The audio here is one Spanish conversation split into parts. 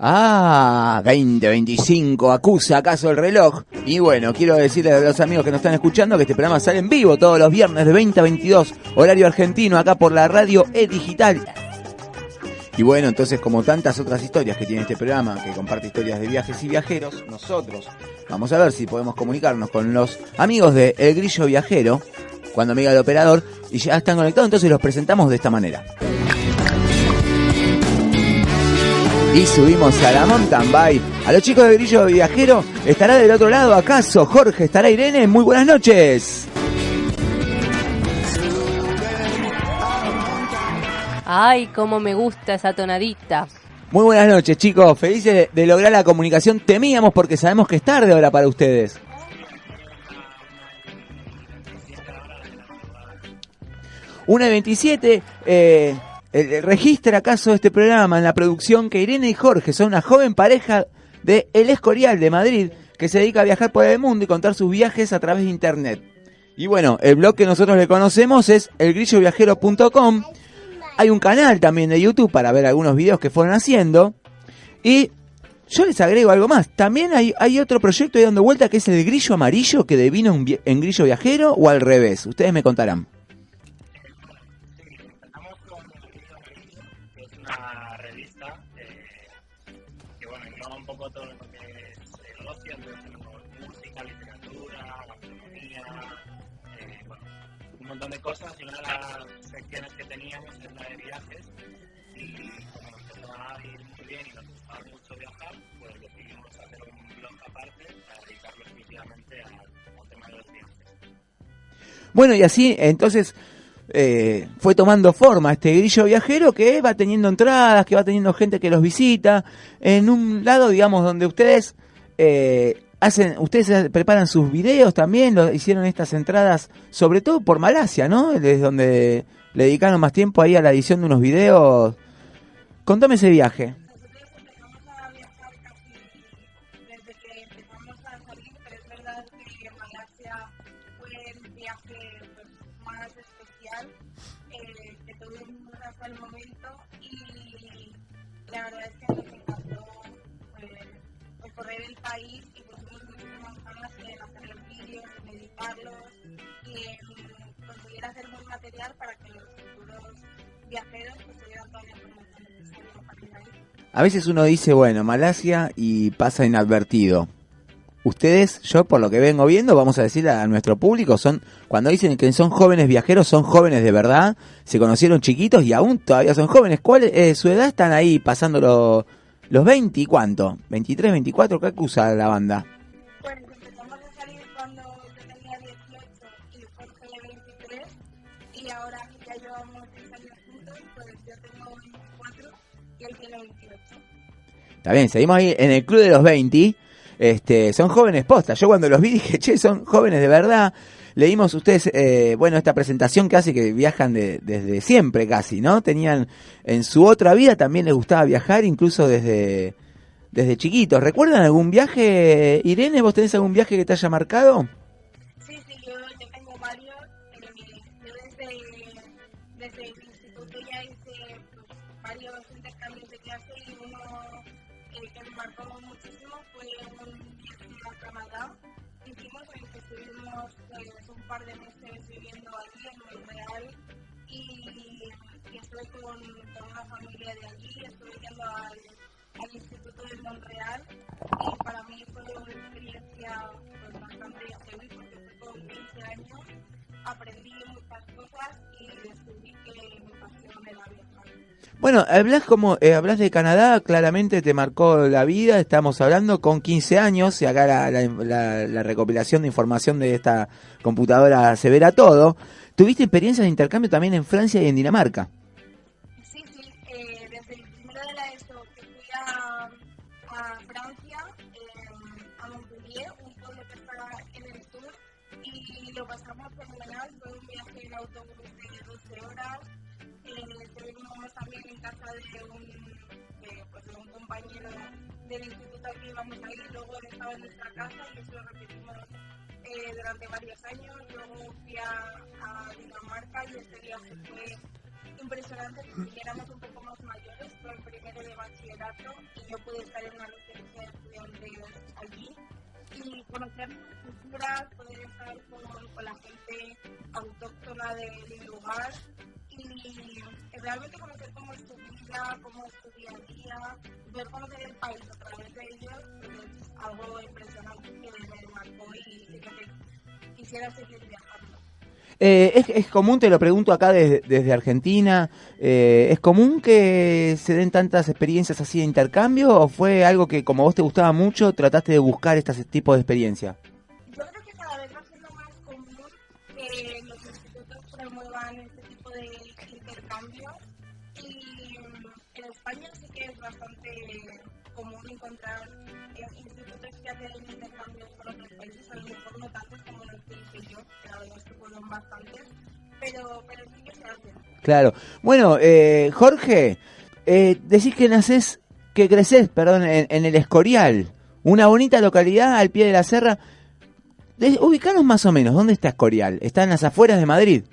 Ah, 2025, acusa acaso el reloj. Y bueno, quiero decirles a los amigos que nos están escuchando que este programa sale en vivo todos los viernes de 20 a 22, horario argentino, acá por la radio E Digital. Y bueno, entonces como tantas otras historias que tiene este programa, que comparte historias de viajes y viajeros, nosotros vamos a ver si podemos comunicarnos con los amigos de El Grillo Viajero, cuando me diga el operador, y ya están conectados, entonces los presentamos de esta manera. Y subimos a la mountain bike. A los chicos de Grillo Viajero, ¿estará del otro lado acaso? Jorge, ¿estará Irene? Muy buenas noches. Ay, cómo me gusta esa tonadita. Muy buenas noches, chicos. Felices de, de lograr la comunicación. Temíamos porque sabemos que es tarde ahora para ustedes. Una y 27, eh, el- registra acaso este programa en la producción que Irene y Jorge son una joven pareja de El Escorial de Madrid que se dedica a viajar por el mundo y contar sus viajes a través de internet. Y bueno, el blog que nosotros le conocemos es elgrilloviajero.com. Hay un canal también de YouTube para ver algunos videos que fueron haciendo. Y yo les agrego algo más. También hay, otro proyecto ahí dando vuelta que es el grillo amarillo que devino en, vi- en grillo viajero o al revés. Ustedes me contarán. Una revista eh, que bueno, engloba un poco todo lo que es el ocio, entonces música, literatura, gastronomía, eh, un montón de cosas y una de las secciones que teníamos es la de viajes y como nos empezó a ir muy bien y nos gustaba mucho viajar, pues decidimos hacer un blog aparte para dedicarlo exclusivamente al, al tema de los viajes. Bueno, y así entonces eh, fue tomando forma este grillo viajero que va teniendo entradas, que va teniendo gente que los visita. En un lado, digamos, donde ustedes eh, hacen, ustedes preparan sus videos también, lo, hicieron estas entradas, sobre todo por Malasia, ¿no? Es donde le dedicaron más tiempo ahí a la edición de unos videos. Contame ese viaje. A veces uno dice, bueno, Malasia y pasa inadvertido. Ustedes, yo por lo que vengo viendo, vamos a decir a nuestro público, son cuando dicen que son jóvenes viajeros, son jóvenes de verdad, se conocieron chiquitos y aún todavía son jóvenes. ¿Cuál es su edad? Están ahí pasando lo- los 20 y cuánto? 23, 24, ¿qué acusa la banda? Bien, seguimos ahí en el club de los 20. Este, son jóvenes postas. Yo cuando los vi dije, che, son jóvenes de verdad. Leímos ustedes, eh, bueno, esta presentación hace que viajan de- desde siempre casi, ¿no? Tenían, en su otra vida también les gustaba viajar, incluso desde, desde chiquitos. ¿Recuerdan algún viaje, Irene? ¿Vos tenés algún viaje que te haya marcado? Par de meses viviendo allí en Montreal y, y estuve con, con una familia de allí, estuve yendo al, Instituto de Montreal y para mí fue una experiencia pues, bastante heavy porque fue con 15 años, aprendí muchas cosas y descubrí que mi pasión era viajar. Bueno, hablas como eh, hablas de Canadá, claramente te marcó la vida. Estamos hablando con 15 años y acá la, la- la- la recopilación de información de esta computadora se verá todo. Tuviste experiencias de intercambio también en Francia y en Dinamarca. Durante varios años, luego fui a, Dinamarca y este viaje fue impresionante porque éramos un poco más mayores, fue el primero de bachillerato y yo pude estar en una residencia de estudiantes allí. Y conocer culturas, poder estar con, la gente autóctona del lugar y realmente conocer cómo es tu vida, cómo es tu día a día, ver cómo es el país a través de ellos, pues es algo impresionante que me marcó y Eh, ¿es, ¿Es común, te lo pregunto acá desde, Argentina, eh, ¿es común que se den tantas experiencias así de intercambio o fue algo que como vos te gustaba mucho trataste de buscar este tipo de experiencia? Yo creo que cada vez va siendo más común que los institutos promuevan este tipo de intercambios y mm, en España sí que es bastante común encontrar institutos que hacen intercambios con otros países, fueron bastantes, pero, pero sí que se hacen. Claro. Bueno, eh, Jorge, eh, decís que nacés, que creces, perdón, en, en el Escorial, una bonita localidad al pie de la serra. De- ubicanos más o menos, ¿dónde está Escorial? ¿Está en las afueras de Madrid?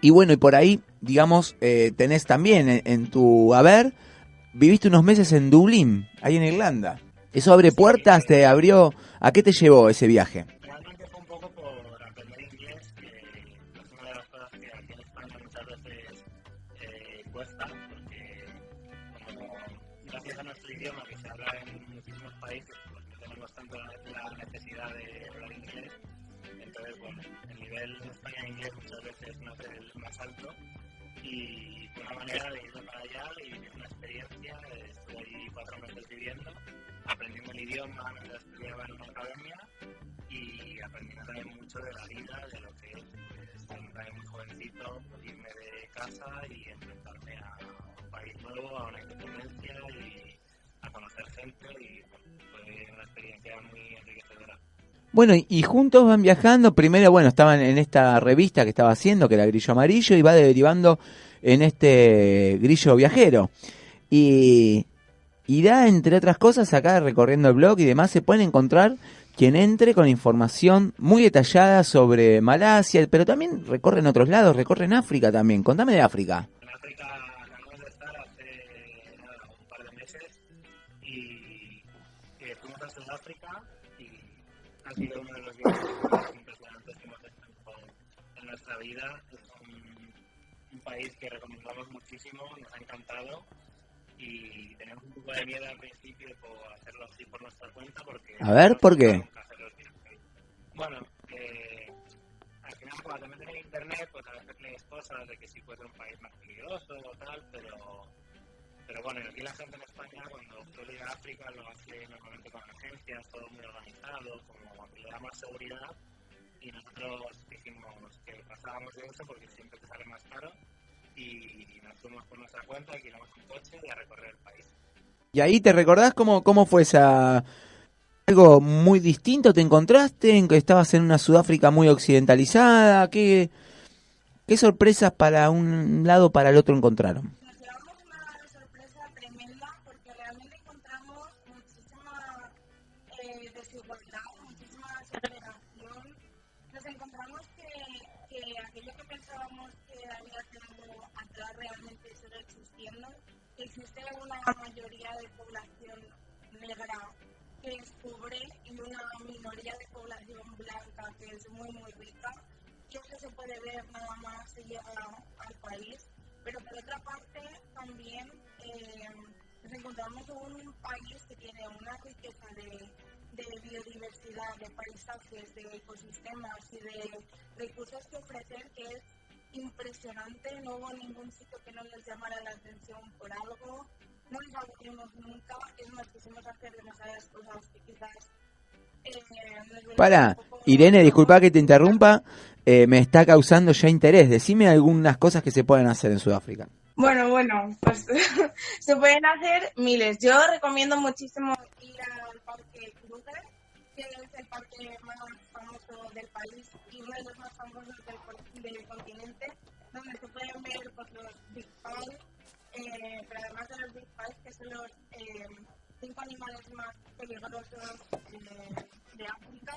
Y bueno, y por ahí, digamos, eh, tenés también en, en tu haber, viviste unos meses en Dublín, ahí en Irlanda. ¿Eso abre puertas? ¿Te abrió? ¿A qué te llevó ese viaje? Es el más alto y fue una manera de irme para allá vivir una experiencia. Estuve allí cuatro meses viviendo, aprendiendo el idioma mientras estudiaba en una academia y aprendiendo también mucho de la vida, de lo que es pues, también muy jovencito, irme de casa y enfrentarme a un país nuevo, a una independencia y a conocer gente y bueno, fue una experiencia muy enriquecedora. Bueno, y, juntos van viajando. Primero, bueno, estaban en esta revista que estaba haciendo, que era Grillo Amarillo, y va derivando en este Grillo Viajero. Y, y da, entre otras cosas, acá recorriendo el blog y demás, se pueden encontrar quien entre con información muy detallada sobre Malasia, pero también recorren otros lados, recorren África también. Contame de África impresionantes que hemos hecho en- nuestra vida. Es un, un país que recomendamos muchísimo, nos ha encantado y tenemos un poco de miedo al principio por hacerlo así por nuestra cuenta porque... A ver, ¿por qué? Bueno, eh, al final cuando te metes en internet pues a veces lees cosas de que sí puede ser un país más peligroso o tal, pero pero bueno, aquí la gente en España cuando suele ir a África lo hace normalmente con agencias, todo muy organizado, como le da más seguridad y nosotros dijimos que pasábamos de eso porque siempre te sale más caro y nos fuimos por nuestra cuenta, alquilamos un coche y a recorrer el país. Y ahí te recordás cómo, cómo fue esa... Algo muy distinto te encontraste, en que estabas en una Sudáfrica muy occidentalizada, ¿qué, qué sorpresas para un lado o para el otro encontraron? Nada más llega al país pero por otra parte también eh, nos encontramos en un país que tiene una riqueza de, biodiversidad, de paisajes, de ecosistemas y de recursos que ofrecer que es impresionante. No hubo ningún sitio que no nos llamara la atención por algo. No nos aburrimos nunca. Es más, quisimos hacer demasiadas cosas que quizás... Para, Irene, disculpa que te interrumpa, eh, me está causando ya interés. Decime algunas cosas que se pueden hacer en Sudáfrica. Bueno, bueno, pues se pueden hacer miles. Yo recomiendo muchísimo ir al Parque Kruger, que es el parque más famoso del país y uno de los más famosos del continente, donde se pueden ver pues, los Big Five, eh, pero además de los Big Five, que son los eh, cinco animales más peligrosos eh, de África.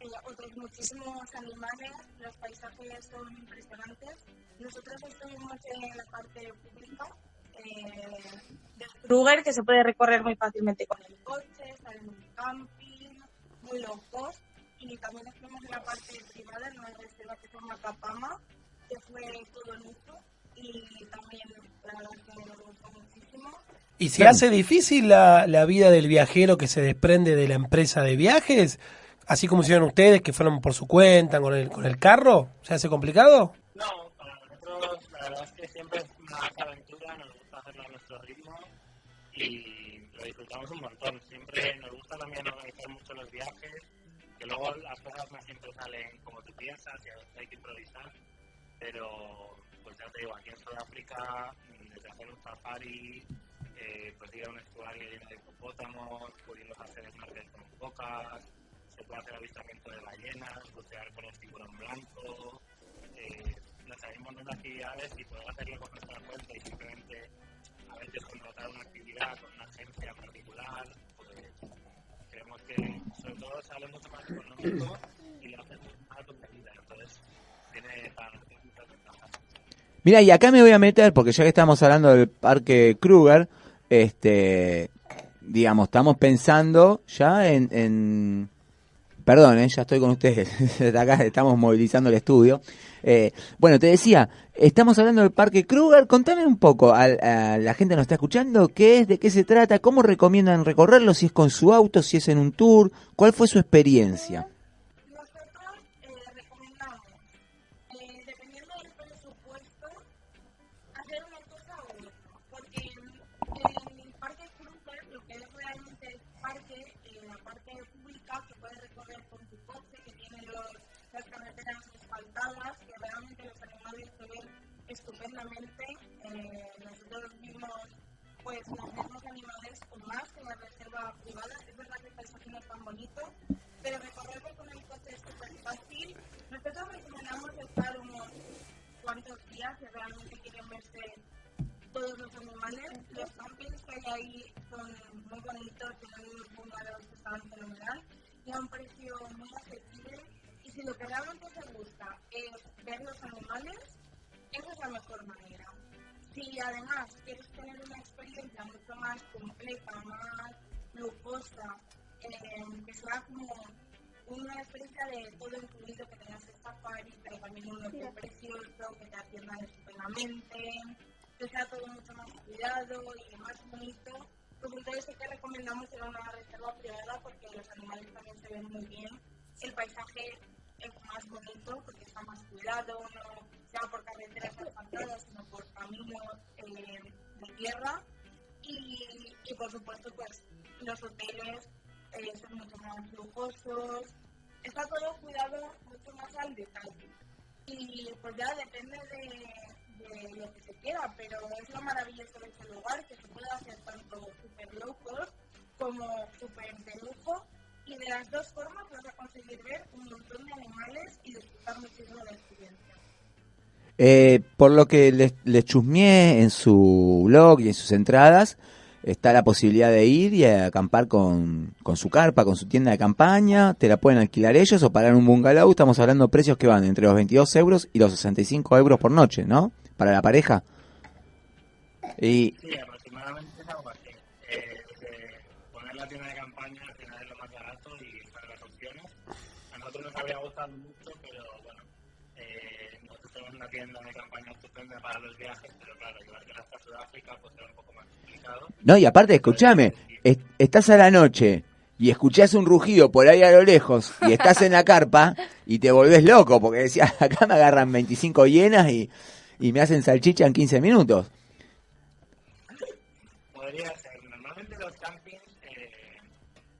Eh, otros muchísimos animales, los paisajes son impresionantes. Nosotros estuvimos en la parte pública eh, de Kruger, que se puede recorrer muy fácilmente con el coche, en camping, muy low cost. Y también estuvimos en la parte privada, en una reserva que se llama Capama, que fue todo lujo y también la verdad que nos gustó muchísimo. ¿Y se hace difícil la, la vida del viajero que se desprende de la empresa de viajes? Así como hicieron ustedes, que fueron por su cuenta, con el, con el carro. ¿Se hace complicado? No, para nosotros la verdad es que siempre es una aventura, nos gusta hacerlo a nuestro ritmo y lo disfrutamos un montón. Siempre nos gusta también organizar mucho los viajes, que luego las cosas no siempre salen como tú piensas y a veces hay que improvisar, pero pues ya te digo, aquí en Sudáfrica, desde hacer un safari, eh, pues ir a un estuario lleno de hipopótamos, pudimos hacer snorkel con focas, se puede hacer avistamiento de ballenas, bucear con el tiburón blanco, eh, nos hay un montón de actividades y poder hacerlo con nuestra cuenta y simplemente a veces contratar una actividad con una agencia particular, pues creemos que sobre todo sale mucho más económico y lo hacemos más contenido, entonces tiene para nosotros muchas ventajas. Mira, y acá me voy a meter, porque ya que estamos hablando del parque Kruger, este, digamos, estamos pensando ya en, en perdón, eh, ya estoy con ustedes, acá estamos movilizando el estudio. Eh, bueno, te decía, estamos hablando del parque Kruger, contame un poco, la gente nos está escuchando, qué es, de qué se trata, cómo recomiendan recorrerlo, si es con su auto, si es en un tour, cuál fue su experiencia. Realmente los animales se ven estupendamente. Eh, nosotros vimos pues los mismos animales o más en la reserva privada. Es verdad que el paisaje no es tan bonito, pero recorrerlo con el coche es súper fácil. Nosotros recomendamos estar unos cuantos días si realmente quieren verse todos los animales. Los campings que hay ahí son muy bonitos, tienen unos bungalows que están fenomenal y a un precio muy asequible. Si lo que realmente te gusta es ver los animales, esa es la mejor manera. Si además quieres tener una experiencia mucho más completa, más lujosa, eh, que sea como una experiencia de todo incluido, que tengas el safari, pero también un hotel precioso, que te atiendan estupendamente, que sea todo mucho más cuidado y más bonito, pues entonces sí que recomendamos ir a una reserva privada porque los animales también se ven muy bien, el paisaje es más bonito porque está más cuidado, no sea por carreteras asfaltadas, sino por caminos eh, de tierra y, y por supuesto pues los hoteles eh, son mucho más lujosos, está todo cuidado mucho más al detalle. Y pues ya depende de, de lo que se quiera, pero es lo maravilloso de este lugar, que se puede hacer tanto super low cost como super de lujo. Y de las dos formas vas a conseguir ver un montón de animales y disfrutar muchísimo de la experiencia. Eh, por lo que les, les chusmeé en su blog y en sus entradas, está la posibilidad de ir y acampar con, con su carpa, con su tienda de campaña, te la pueden alquilar ellos o pagar un bungalow, estamos hablando de precios que van entre los 22 euros y los 65 euros por noche, ¿no? Para la pareja. Y Sí, aproximadamente es algo así. Eh, desde poner la tienda de campaña al final es lo más barato y para las opciones. A nosotros nos habría gustado mucho, pero bueno, eh, nosotros tenemos una tienda de campaña estupenda No, y aparte, escúchame, est- estás a la noche y escuchás un rugido por ahí a lo lejos y estás en la carpa y te volvés loco porque decías, acá me agarran 25 hienas y, y me hacen salchicha en 15 minutos. Podría ser. Normalmente los campings eh,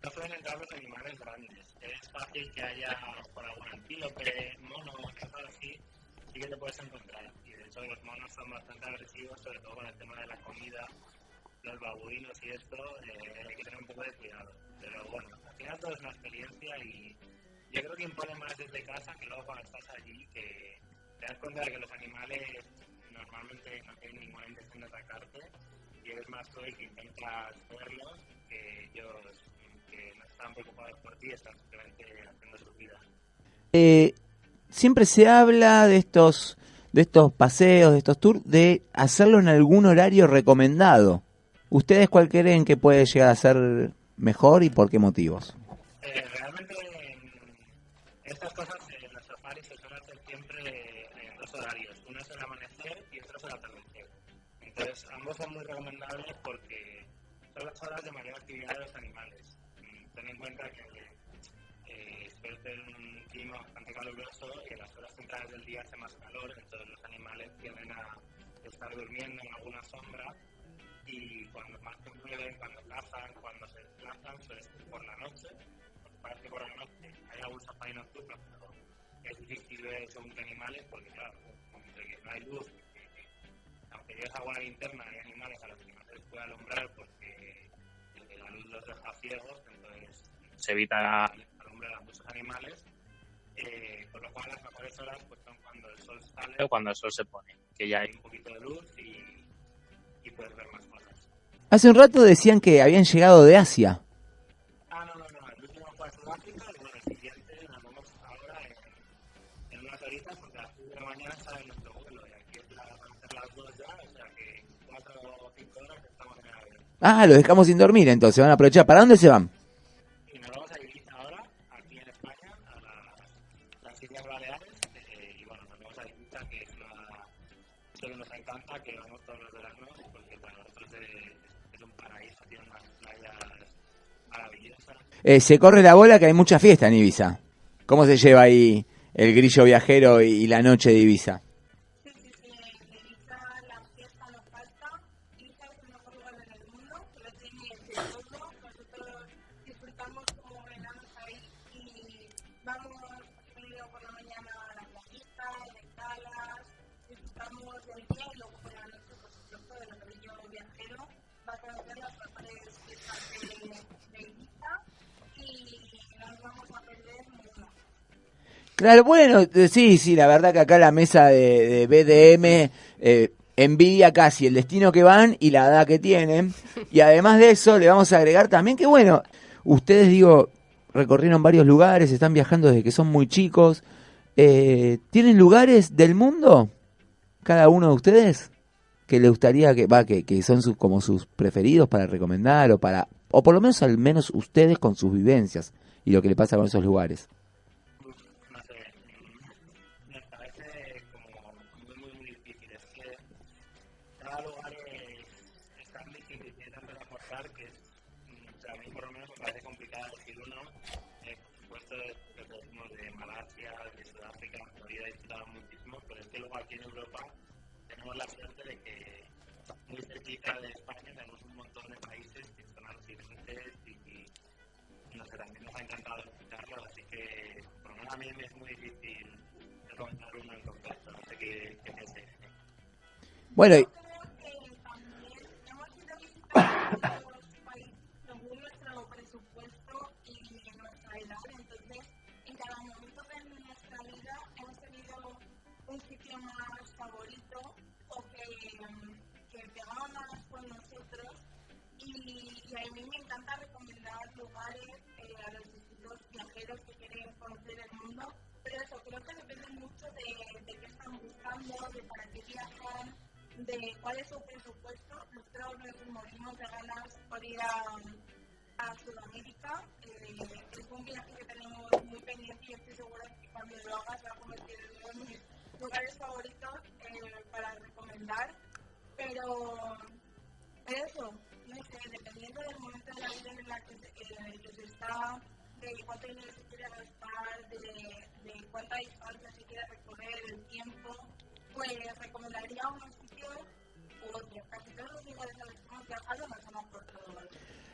no suelen entrar los animales grandes. Es fácil que haya por algún antílope, mono, cosas así, sí que te puedes encontrar. Y de hecho los monos son bastante agresivos, sobre todo con el tema de la comida, los babuinos y esto, eh, hay que tener un poco de cuidado. Pero bueno, al final todo es una experiencia y yo creo que impone más desde casa que luego cuando estás allí, que te das cuenta de que los animales normalmente no tienen ninguna intención de atacarte y eres más tú el que intentas verlos que ellos que no están preocupados por ti, están simplemente haciendo su vida. Eh, siempre se habla de estos de estos paseos, de estos tours, de hacerlo en algún horario recomendado. ¿Ustedes cuál creen que puede llegar a ser mejor y por qué motivos? Eh, realmente en estas cosas en los safaris se suele hacer siempre en dos horarios. Uno es el amanecer y otro es el atardecer. Entonces ambos son muy recomendables porque son las horas de mayor actividad de los animales. Mm, Ten en cuenta que eh, suele ser un clima bastante caluroso y en las horas centrales del día hace más calor, entonces los animales tienden a estar durmiendo en alguna sombra y cuando más se mueven, cuando cazan, cuando se desplazan, suele por la noche, parece que por la noche hay algún safari nocturno, pero es difícil ver según qué animales, porque claro, entre que no hay luz, que, que, aunque lleves alguna linterna, hay animales a los que no se les puede alumbrar porque la luz los deja ciegos, entonces se evita alumbrar a muchos animales, eh, con lo cual las mejores horas pues, son cuando el sol sale o cuando el sol se pone, que ya hay un poquito de luz y, y puedes ver más. Hace un rato decían que habían llegado de Asia. Ah, no, no, no, el último fue a Sudáfrica y bueno, el siguiente nos vamos ahora en, en unas horitas porque a las 6 de la mañana sale nuestro vuelo y aquí es la, van a ser las 2 ya, o sea que 4 o 5 horas que estamos en el avión. Ah, los dejamos sin dormir entonces, van a aprovechar. ¿Para dónde se van? Eh, se corre la bola que hay mucha fiesta en Ibiza. ¿Cómo se lleva ahí el grillo viajero y, y la noche de Ibiza? Viajero. Va las Claro, bueno, eh, sí, sí, la verdad que acá la mesa de, de BDM eh, envidia casi el destino que van y la edad que tienen. Y además de eso, le vamos a agregar también que, bueno, ustedes, digo, recorrieron varios lugares, están viajando desde que son muy chicos. Eh, ¿Tienen lugares del mundo, cada uno de ustedes, que les gustaría que, va, que, que son sus, como sus preferidos para recomendar o para, o por lo menos al menos ustedes con sus vivencias y lo que le pasa con esos lugares? Bueno, su presupuesto. Nosotros nos morimos de ganas por ir a, Sudamérica. Eh, es un viaje que tenemos muy pendiente y estoy segura que cuando lo hagas va a convertir en uno de mis lugares favoritos eh, para recomendar. Pero eso, no sé, dependiendo del momento de la vida en, la que, en el que se está, de cuánto dinero se quiere gastar, de, de cuánta distancia se quiere recorrer, el tiempo, pues recomendaría un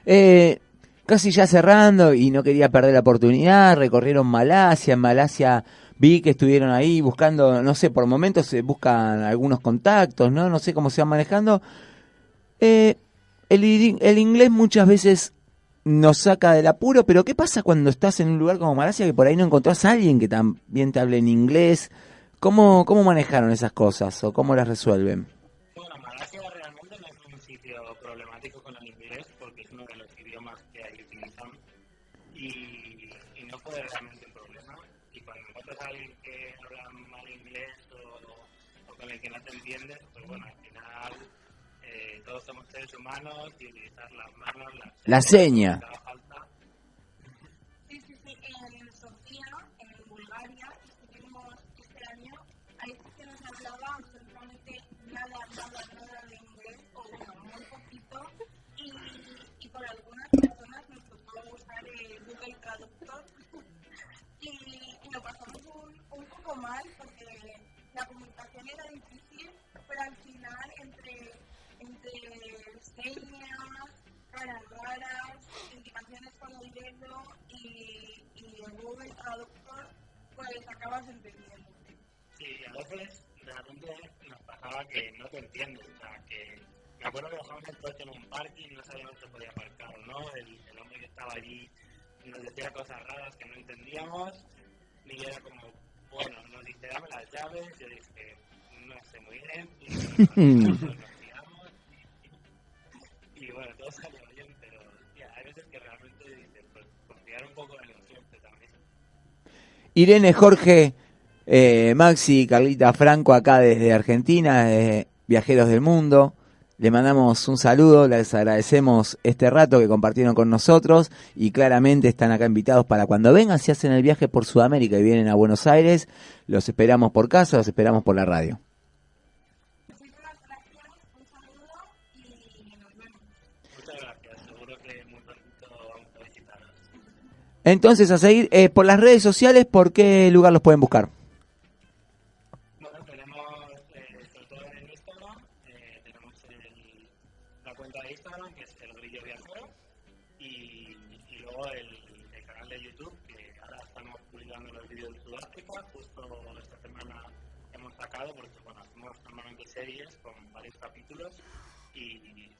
Eh, casi ya cerrando y no quería perder la oportunidad, recorrieron Malasia, en Malasia vi que estuvieron ahí buscando, no sé, por momentos se buscan algunos contactos, ¿no? No sé cómo se van manejando. Eh, el, inglés muchas veces nos saca del apuro, pero ¿qué pasa cuando estás en un lugar como Malasia que por ahí no encontrás a alguien que también te hable en inglés? ¿Cómo, cómo manejaron esas cosas o cómo las resuelven? Simpático con el inglés porque es uno de los idiomas que ahí utilizan y, y no fue realmente un problema. Y cuando encuentras a alguien que habla mal inglés o, o con el que no te entiendes, pues bueno, al final eh, todos somos seres humanos y utilizar las manos, las La seña. que haga falta. Sí, sí, sí, en Sofía, en Bulgaria, estuvimos este año, ahí sí que nos hablaba absolutamente nada, nada, nada de inglés, o bueno, muy poquito, y, y por algunas personas nos tocó usar el Google Traductor, y, y lo pasamos un, un poco mal, porque la comunicación era difícil, pero al final entre, entre señas, caras raras, indicaciones con el dedo y, y el Google Traductor, acabas entendiendo. Sí, a veces realmente nos pasaba que no te entiendes. O sea, que me acuerdo que dejamos el coche en un parking y no sabíamos si podía aparcar o no. El, el hombre que estaba allí nos decía cosas raras que no entendíamos. Y era como, bueno, nos dice, dame las llaves. Yo dije, no sé muy bien. Y nos tiramos. Y, y bueno, todo salió bien, pero tía, hay veces que realmente dices, pues confiar un poco en el cliente también. Irene, Jorge, eh, Maxi, Carlita Franco acá desde Argentina, eh, Viajeros del Mundo. Le mandamos un saludo, les agradecemos este rato que compartieron con nosotros y claramente están acá invitados para cuando vengan, si hacen el viaje por Sudamérica y vienen a Buenos Aires, los esperamos por casa, los esperamos por la radio. Entonces, a seguir eh, por las redes sociales, ¿por qué lugar los pueden buscar? Bueno, tenemos, eh, sobre todo en Instagram, eh, tenemos el- la cuenta de Instagram, que es el brillo viajero, y, luego el, el canal de YouTube, que ahora estamos publicando los vídeos de Sudáfrica, justo esta semana hemos sacado, porque bueno, hacemos normalmente series con varios capítulos, y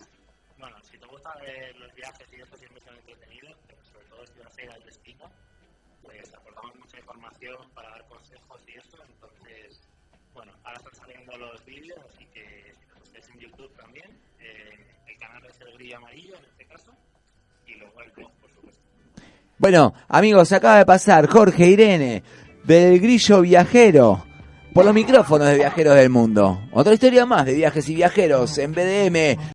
bueno, si te gusta ver los viajes y eso siempre son entretenidos, pero sobre todo si vas a ir al destino, pues aportamos mucha información para dar consejos y eso, entonces bueno, ahora están saliendo los vídeos, así que si los estáis en YouTube también, eh, el canal es el grillo amarillo en este caso, y luego el blog, por supuesto. Bueno, amigos, acaba de pasar Jorge Irene del Grillo Viajero por los micrófonos de Viajeros del Mundo. Otra historia más de viajes y viajeros en BDM